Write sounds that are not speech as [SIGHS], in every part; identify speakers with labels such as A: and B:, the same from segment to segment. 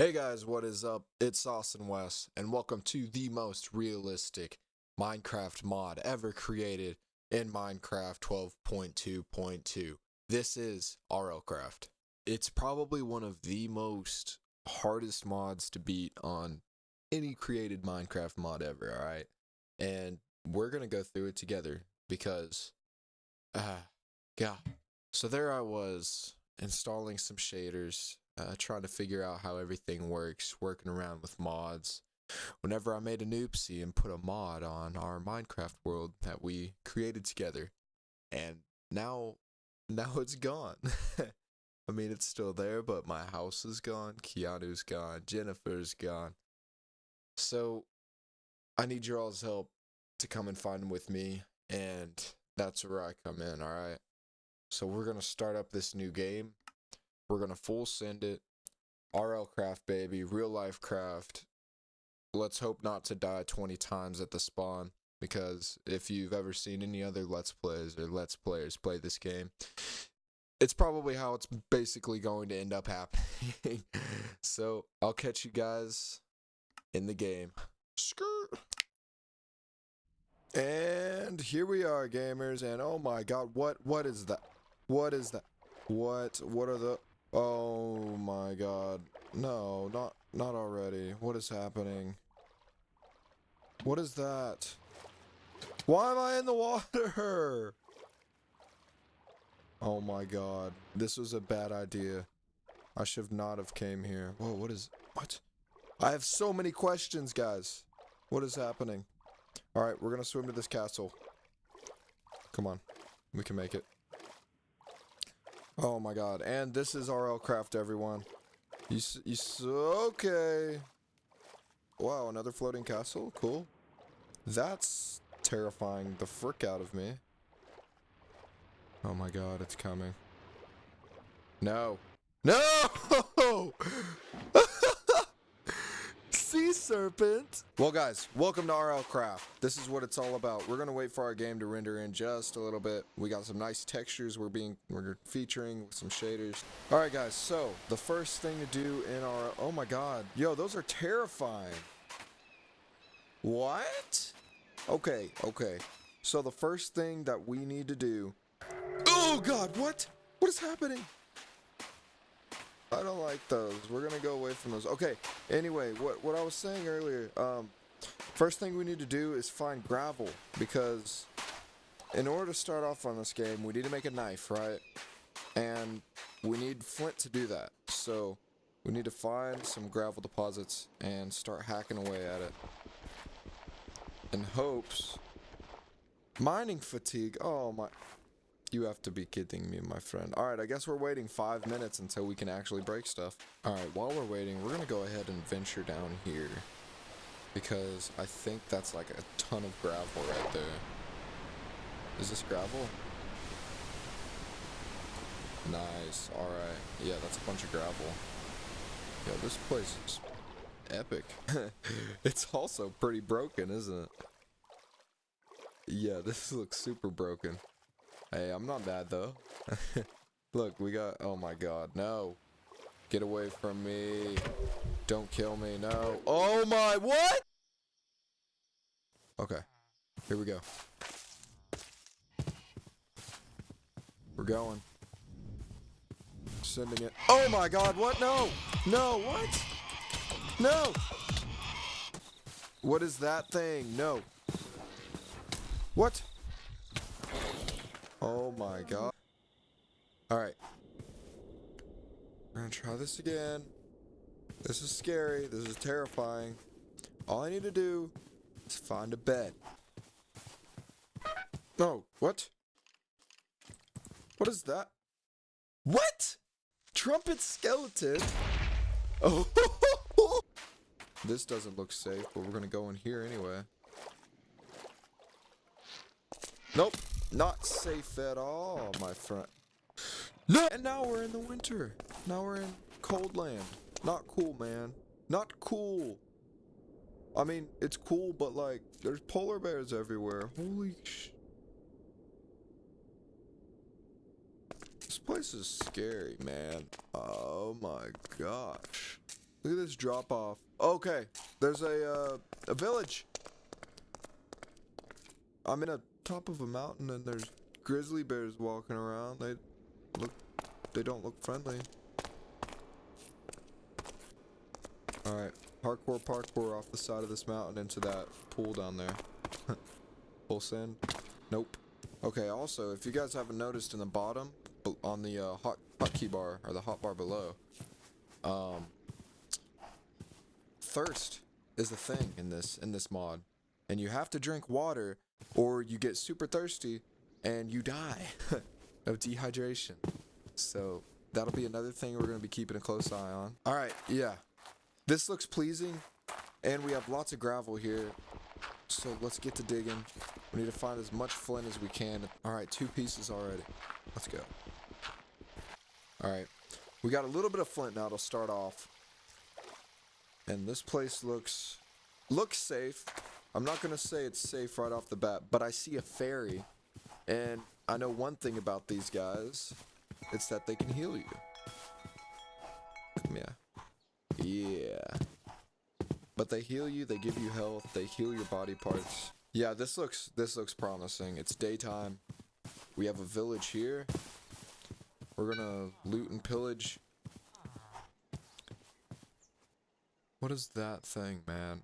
A: Hey guys, what is up? It's Austin West, and welcome to the most realistic Minecraft mod ever created in Minecraft 12.2.2. This is RLCraft. It's probably one of the most hardest mods to beat on any created Minecraft mod ever, alright? And we're gonna go through it together because, ah, yeah. So there I was installing some shaders uh, trying to figure out how everything works, working around with mods. Whenever I made an oopsie and put a mod on our Minecraft world that we created together, and now, [LAUGHS] now it's gone. [LAUGHS] I mean, it's still there, but my house is gone, Keanu's gone, Jennifer's gone. So, I need your all's help to come and find them with me, and that's where I come in, alright? So, we're gonna start up this new game. We're gonna full send it. RL craft baby, real life craft. Let's hope not to die 20 times at the spawn. Because if you've ever seen any other Let's Plays or Let's Players play this game, it's probably how it's basically going to end up happening. [LAUGHS] so I'll catch you guys in the game. Skirt. And here we are, gamers. And oh my god, what what is that? What is that? What what are the Oh my god. No, not not already. What is happening? What is that? Why am I in the [LAUGHS] water? Oh my god. This was a bad idea. I should not have came here. Whoa, what is... What? I have so many questions, guys. What is happening? Alright, we're gonna swim to this castle. Come on. We can make it. Oh my god. And this is RL Craft, everyone. You, you, okay. Wow, another floating castle? Cool. That's terrifying the frick out of me. Oh my god, it's coming. No. No! [LAUGHS] sea serpent. Well, guys, welcome to RL Craft. This is what it's all about. We're gonna wait for our game to render in just a little bit. We got some nice textures we're being we're featuring some shaders. All right, guys. So the first thing to do in our oh my god, yo, those are terrifying. What? Okay, okay. So the first thing that we need to do. Oh god, what? What is happening? I don't like those. We're gonna go away from those. Okay. Anyway, what what I was saying earlier. Um, first thing we need to do is find gravel because in order to start off on this game, we need to make a knife, right? And we need flint to do that. So we need to find some gravel deposits and start hacking away at it. In hopes. Mining fatigue. Oh my. You have to be kidding me, my friend. Alright, I guess we're waiting five minutes until we can actually break stuff. Alright, while we're waiting, we're gonna go ahead and venture down here. Because I think that's like a ton of gravel right there. Is this gravel? Nice, alright. Yeah, that's a bunch of gravel. Yo, this place is epic. [LAUGHS] it's also pretty broken, isn't it? Yeah, this [LAUGHS] looks super broken. Hey, I'm not bad though. [LAUGHS] Look, we got, oh my god, no. Get away from me. Don't kill me, no. Oh my, what? Okay, here we go. We're going. Sending it. Oh my god, what? No! No, what? No! What is that thing? No. What? Oh my god. Alright. We're gonna try this again. This is scary. This is terrifying. All I need to do is find a bed. Oh, what? What is that? What? Trumpet skeleton? Oh, [LAUGHS] this doesn't look safe, but we're gonna go in here anyway. Nope. Not safe at all, my friend. No! And now we're in the winter. Now we're in cold land. Not cool, man. Not cool. I mean, it's cool, but like, there's polar bears everywhere. Holy sh... This place is scary, man. Oh my gosh. Look at this drop off. Okay, there's a uh, a village. I'm in a top of a mountain and there's grizzly bears walking around. They look they don't look friendly. Alright, hardcore parkour off the side of this mountain into that pool down there. [LAUGHS] Full send? Nope. Okay, also, if you guys haven't noticed in the bottom, on the uh, hot hotkey bar, or the hot bar below, um, thirst is a thing in this in this mod, and you have to drink water, or you get super thirsty, and you die [LAUGHS] of dehydration. So that'll be another thing we're gonna be keeping a close eye on. All right, yeah, this looks pleasing, and we have lots of gravel here. So let's get to digging. We need to find as much flint as we can. All right, two pieces already. Let's go. All right, we got a little bit of flint now to start off. And this place looks looks safe. I'm not gonna say it's safe right off the bat, but I see a fairy, and I know one thing about these guys. It's that they can heal you. Come here. Yeah. But they heal you, they give you health, they heal your body parts. Yeah, this looks this looks promising. It's daytime. We have a village here. We're gonna loot and pillage. What is that thing, man?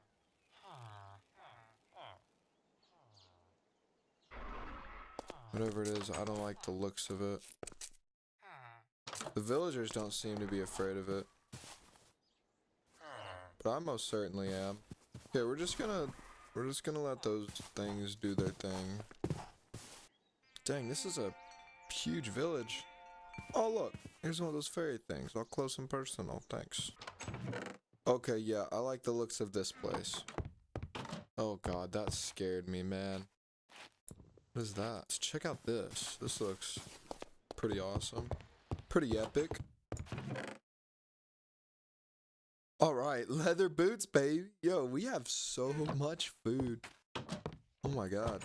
A: Whatever it is, I don't like the looks of it. The villagers don't seem to be afraid of it. But I most certainly am. Okay, we're just gonna we're just gonna let those things do their thing. Dang, this is a huge village. Oh look, here's one of those fairy things, all close and personal. Thanks. Okay, yeah, I like the looks of this place. Oh god, that scared me, man. What is that? Let's check out this. This looks pretty awesome. Pretty epic. Alright, leather boots, baby. Yo, we have so much food. Oh my god.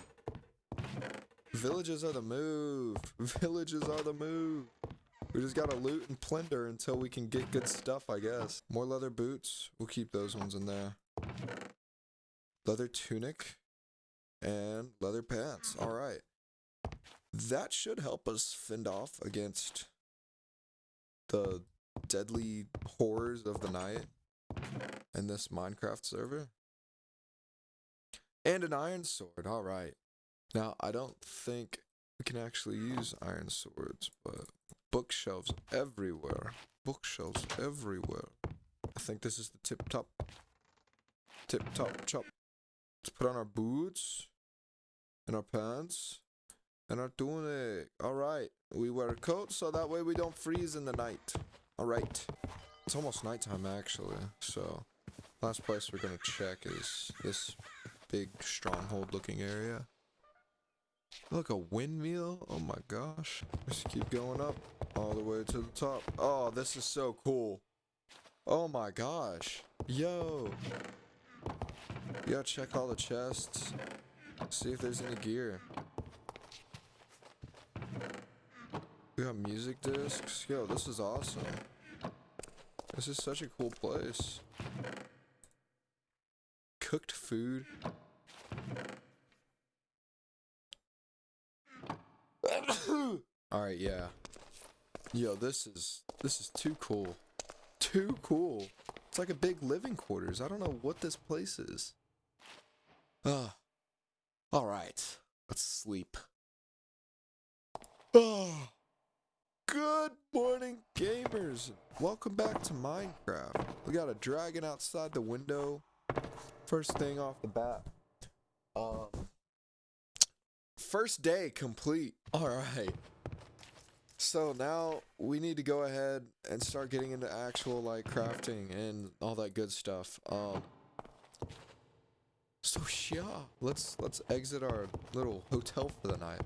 A: Villages are the move. [LAUGHS] Villages are the move. We just gotta loot and plunder until we can get good stuff, I guess. More leather boots. We'll keep those ones in there. Leather tunic. And leather pants. Alright. That should help us fend off against the deadly horrors of the night in this Minecraft server. And an iron sword. Alright. Now, I don't think we can actually use iron swords, but bookshelves everywhere. Bookshelves everywhere. I think this is the tip top. Tip top chop. Let's put on our boots and our pants and our tunic. Alright. We wear a coat so that way we don't freeze in the night. Alright. It's almost nighttime actually, so last place we're gonna check is this big stronghold looking area. Look, a windmill? Oh my gosh. Let's keep going up all the way to the top. Oh, this is so cool. Oh my gosh. Yo. Gotta check all the chests. See if there's any gear. We got music discs. Yo, this is awesome. This is such a cool place. Cooked food. [COUGHS] Alright, yeah. Yo, this is this is too cool. Too cool. It's like a big living quarters. I don't know what this place is. Ah. Ah. Alright. Let's sleep. Oh. Good morning, gamers. Welcome back to Minecraft. We got a dragon outside the window. First thing off the bat. Um first day complete. All right. So now we need to go ahead and start getting into actual like crafting and all that good stuff. Um So yeah, let's let's exit our little hotel for the night.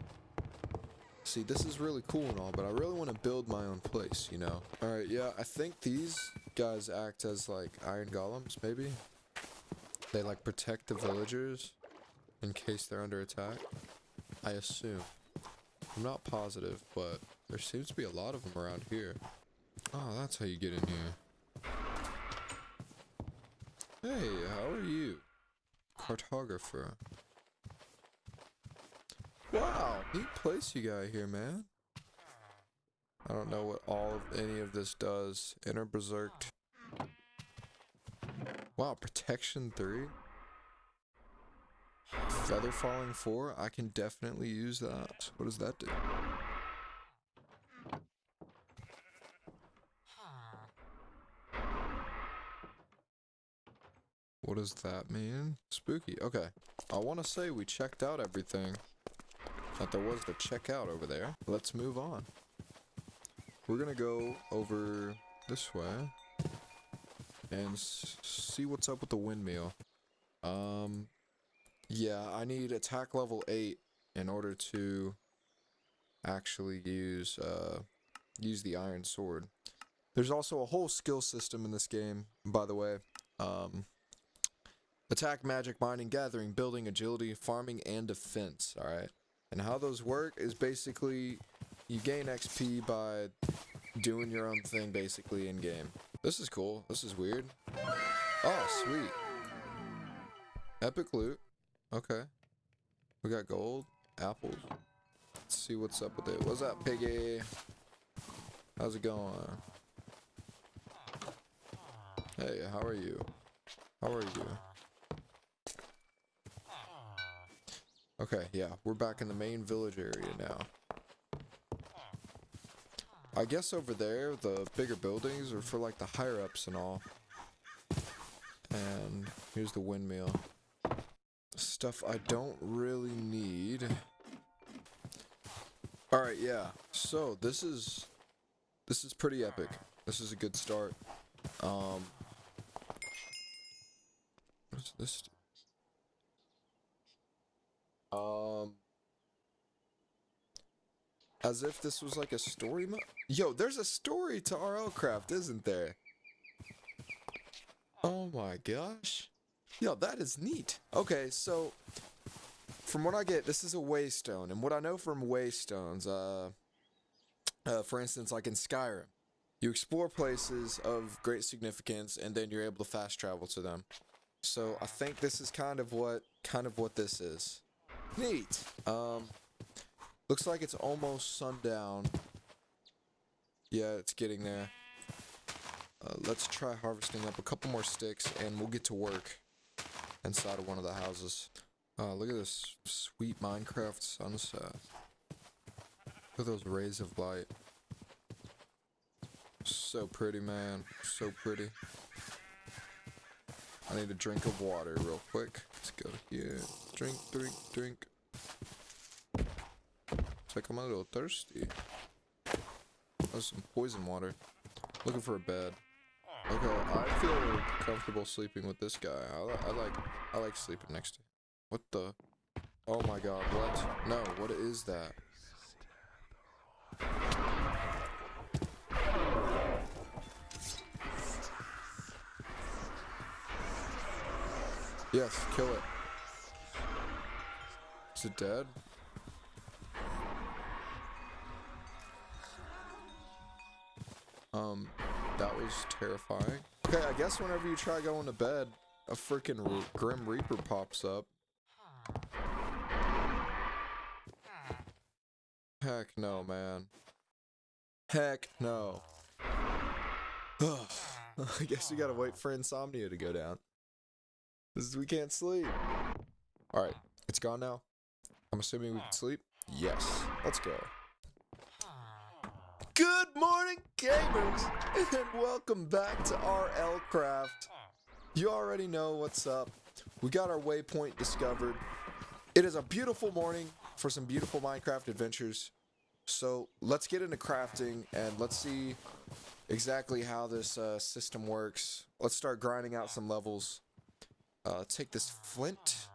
A: See, this is really cool and all, but I really want to build my own place, you know. All right, yeah, I think these guys act as like iron golems maybe. They like protect the villagers in case they're under attack. I assume. I'm not positive, but there seems to be a lot of them around here. Oh, that's how you get in here. Hey, how are you? Cartographer. Wow, neat place you got here, man. I don't know what all of any of this does. Inner Berserked. Wow, Protection 3. Feather Falling 4. I can definitely use that. What does that do? What does that mean? Spooky. Okay. I want to say we checked out everything that there was to check out over there. Let's move on. We're going to go over this way and see what's up with the windmill. Um, yeah, I need attack level 8 in order to actually use, uh, use the iron sword. There's also a whole skill system in this game, by the way. Um, Attack, magic, mining, gathering, building, agility, farming, and defense, alright? And how those work is basically you gain XP by doing your own thing basically in game. This is cool. This is weird. Oh, sweet. Epic loot. Okay. We got gold, apples. Let's see what's up with it. What's up, piggy? How's it going? Hey, how are you? How are you? Okay, yeah, we're back in the main village area now. I guess over there, the bigger buildings are for like the higher ups and all. And here's the windmill. Stuff I don't really need. Alright, yeah. So, this is... This is pretty epic. This is a good start. Um... What's this? Um, as if this was like a story mode. Yo, there's a story to RL Craft, isn't there? Oh my gosh. Yo, that is neat. Okay, so from what I get, this is a waystone, and what I know from waystones, uh, uh, for instance, like in Skyrim, you explore places of great significance, and then you're able to fast travel to them. So I think this is kind of what kind of what this is. Neat. Um, looks like it's almost sundown. Yeah, it's getting there. Uh, let's try harvesting up a couple more sticks and we'll get to work inside of one of the houses. Uh, look at this sweet Minecraft sunset. Look at those rays of light. So pretty, man. So pretty. I need a drink of water real quick. Let's go here. Drink, drink, drink. It's like I'm a little thirsty. That's some poison water. Looking for a bed. Okay, I feel comfortable sleeping with this guy. I, I like I like sleeping next to him. What the? Oh my god, what? No, what is that? Yes, kill it. Is it dead? Um, that was terrifying. Okay, I guess whenever you try going to bed, a freaking Grim Reaper pops up. Heck no, man. Heck no. [SIGHS] I guess we gotta wait for insomnia to go down. This is, we can't sleep. Alright, it's gone now. I'm assuming we can sleep? Yes. Let's go. Good morning, gamers, and welcome back to RL Craft. You already know what's up. We got our waypoint discovered. It is a beautiful morning for some beautiful Minecraft adventures. So let's get into crafting and let's see exactly how this uh, system works. Let's start grinding out some levels. Uh, take this flint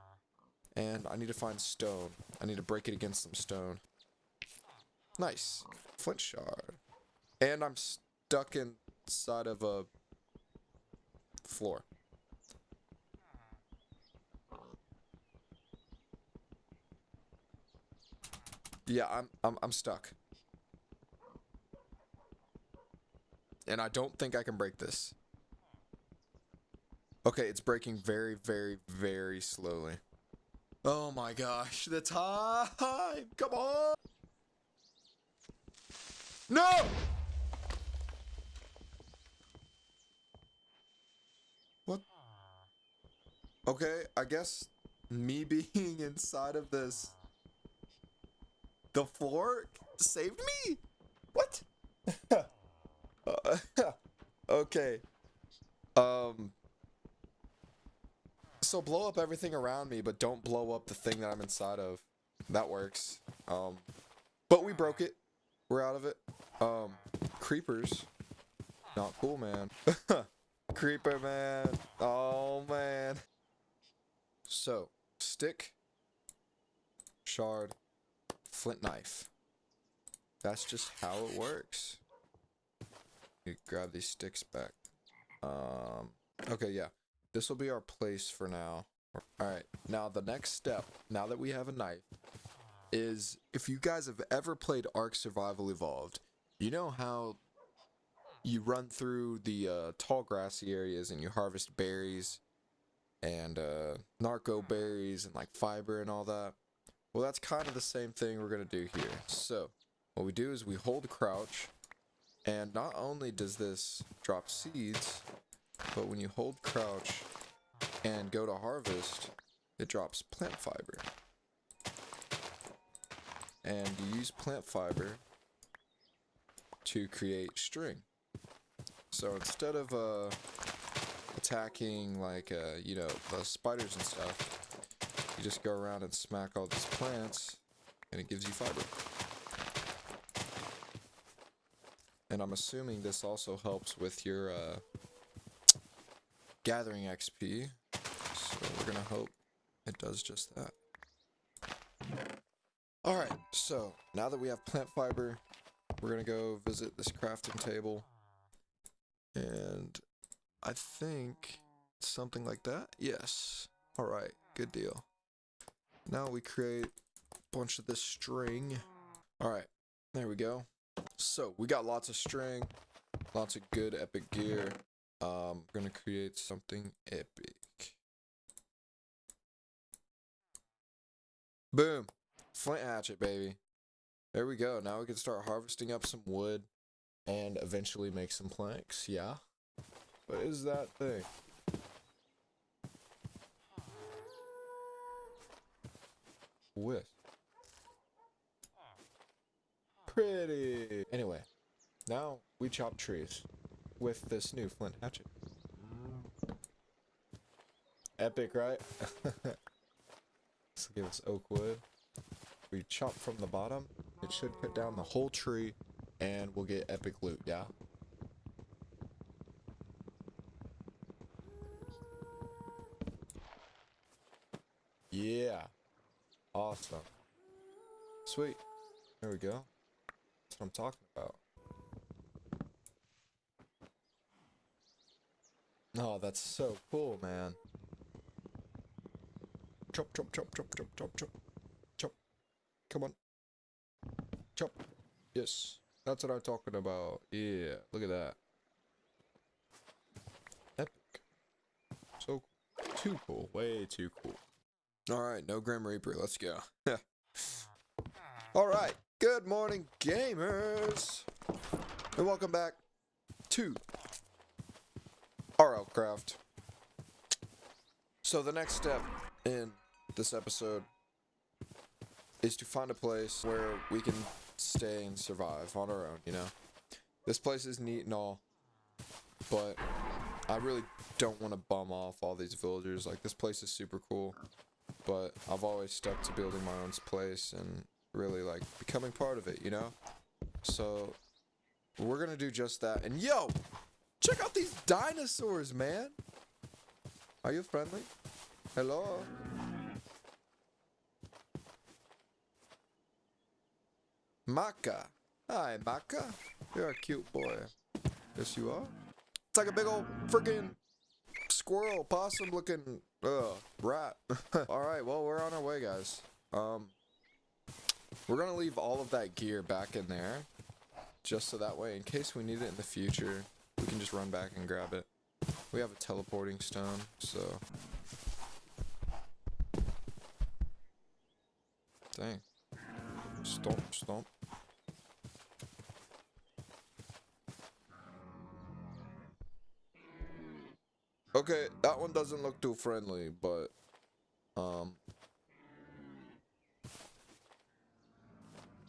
A: and I need to find stone. I need to break it against some stone. Nice. Flint shard. And I'm stuck inside of a floor. Yeah, I'm I'm I'm stuck. And I don't think I can break this. Okay, it's breaking very, very, very slowly. Oh my gosh, the time! Come on! No! What? Okay, I guess me [LAUGHS] being inside of this the floor saved me? What? [LAUGHS] uh, [LAUGHS] okay. Um so blow up everything around me, but don't blow up the thing that I'm inside of. That works. Um, but we broke it. We're out of it. Um, creepers. Not cool, man. [LAUGHS] Creeper, man. Oh, man. So, stick, shard, flint knife. That's just how it works. You grab these sticks back. Um, okay, yeah. This will be our place for now. Alright, now the next step, now that we have a knife, is if you guys have ever played Ark Survival Evolved, you know how you run through the uh, tall grassy areas and you harvest berries and uh, narco berries and like fiber and all that. Well, that's kind of the same thing we're going to do here. So, what we do is we hold crouch, and not only does this drop seeds, but when you hold crouch and go to harvest, it drops plant fiber. And you use plant fiber to create string. So instead of uh, attacking like, uh, you know, the spiders and stuff, you just go around and smack all these plants and it gives you fiber. And I'm assuming this also helps with your uh, gathering XP. So we're gonna hope it does just that. Alright, so now that we have plant fiber, we're gonna go visit this crafting table. And I think something like that. Yes. Alright, good deal. Now we create a bunch of this string. Alright, there we go. So we got lots of string, lots of good epic gear. Um, we're gonna create something epic. Boom. Flint hatchet, baby. There we go. Now we can start harvesting up some wood and eventually make some planks. Yeah. What is that thing? With. Pretty. Anyway, now we chop trees with this new flint hatchet. Epic, right? [LAUGHS] Let's give us oak wood. We chop from the bottom. It should cut down the whole tree, and we'll get epic loot, yeah? Yeah. Awesome. Sweet. There we go. That's what I'm talking about. Oh, that's so cool, man. Chop, chop, chop, chop, chop, chop, chop. Chop. Come on. Chop. Yes. That's what I'm talking about. Yeah. Look at that. Epic. So too cool. Way too cool. Alright, no Grim Reaper. Let's go. [LAUGHS] Alright. Good morning, gamers. And welcome back to RLCraft. So the next step in this episode is to find a place where we can stay and survive on our own, you know? This place is neat and all, but I really don't want to bum off all these villagers. Like, this place is super cool, but I've always stuck to building my own place and really, like, becoming part of it, you know? So, we're gonna do just that. And yo! Check out these dinosaurs, man! Are you friendly? Hello? Maka. Hi, Maka. You're a cute boy. Yes, you are. It's like a big old freaking squirrel, possum looking, uh, rat. [LAUGHS] Alright, well, we're on our way, guys. Um, we're gonna leave all of that gear back in there. Just so that way, in case we need it in the future, we can just run back and grab it. We have a teleporting stone, so. Dang. Stomp, stomp. Okay, that one doesn't look too friendly, but um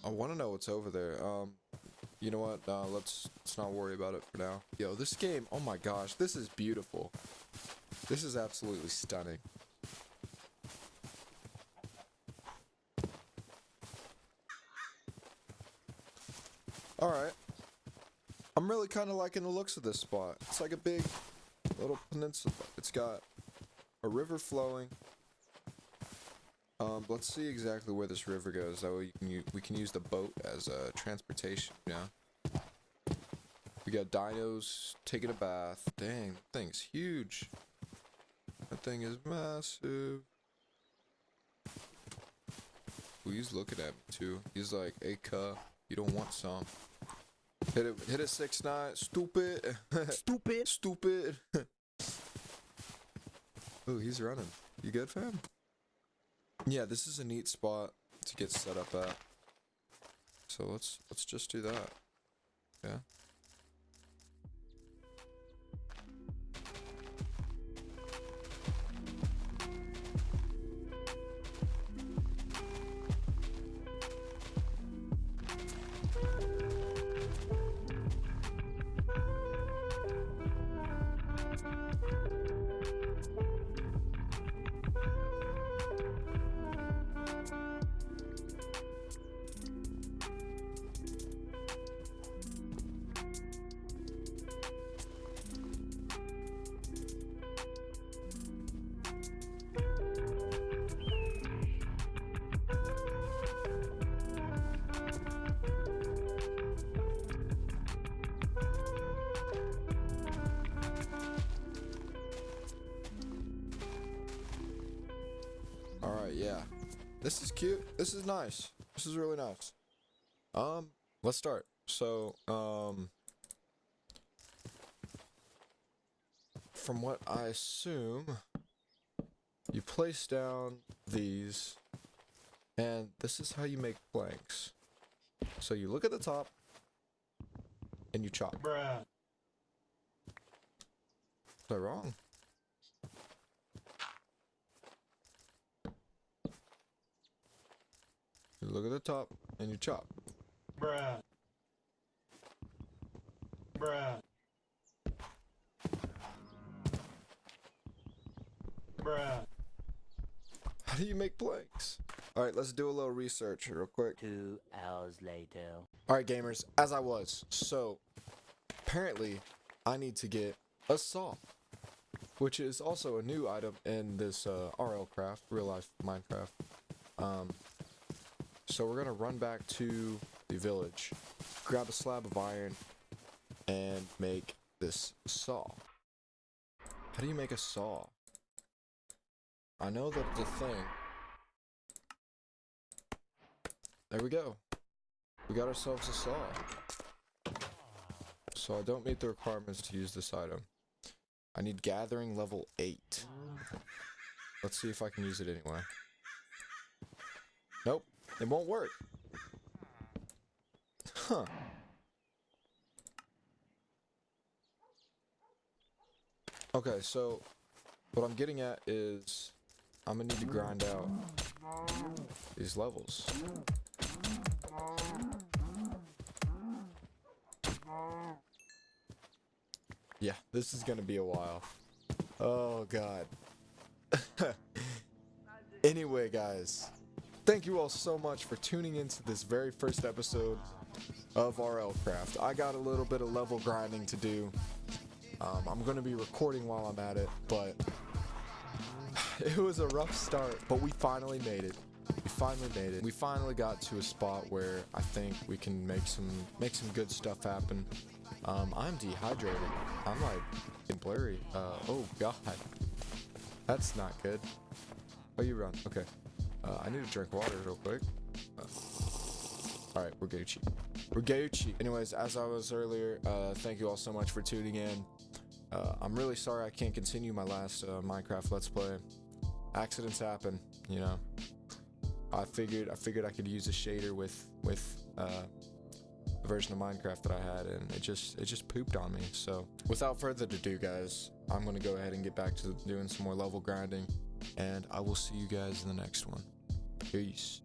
A: I want to know what's over there. Um you know what? Uh, let's let's not worry about it for now. Yo, this game, oh my gosh, this is beautiful. This is absolutely stunning. Alright. I'm really kind of liking the looks of this spot. It's like a big little peninsula. It's got a river flowing. Um, let's see exactly where this river goes. That way can we can use the boat as a uh, transportation. Yeah. We got dinos taking a bath. Dang, that thing's huge. That thing is massive. Ooh, he's looking at me too. He's like, "Hey, cuh, you don't want some." Hit it, hit it six nine. Stupid. [LAUGHS]
B: Stupid.
A: Stupid. [LAUGHS] Ooh, he's running. You good, fam? Yeah, this is a neat spot to get set up at. So let's let's just do that. Yeah. This is cute. This is nice. This is really nice. Um, let's start. So, um, from what I assume, you place down these, and this is how you make planks. So you look at the top, and you chop.
B: Bruh.
A: Is I wrong? Look at the top and you chop.
B: Bruh. Bruh. Bruh.
A: How do you make planks? All right, let's do a little research real quick.
C: Two hours later.
A: All right, gamers, as I was. So, apparently, I need to get a saw, which is also a new item in this uh, RL craft, real life Minecraft. Um, so we're gonna run back to the village, grab a slab of iron, and make this saw. How do you make a saw? I know that it's a thing. There we go. We got ourselves a saw. So I don't meet the requirements to use this item. I need gathering level 8. Let's see if I can use it anyway. Nope. It won't work. Huh. Okay, so what I'm getting at is I'm gonna need to grind out these levels. Yeah, this is gonna be a while. Oh god. [LAUGHS] anyway, guys, thank you all so much for tuning into this very first episode of RL Craft. I got a little bit of level grinding to do. Um, I'm going to be recording while I'm at it, but [SIGHS] it was a rough start, but we finally made it. We finally made it. We finally got to a spot where I think we can make some make some good stuff happen. Um, I'm dehydrated. I'm like blurry. Uh, oh god, that's not good. Oh, you run. Okay. Uh, I need to drink water real quick. Uh, Alright, we're Gucci. We're Gucci. Anyways, as I was earlier, uh, thank you all so much for tuning in. Uh, I'm really sorry I can't continue my last uh, Minecraft Let's Play. Accidents happen, you know. I figured I figured I could use a shader with with uh, the version of Minecraft that I had, and it just it just pooped on me. So without further ado, guys, I'm gonna go ahead and get back to doing some more level grinding, and I will see you guys in the next one. Peace.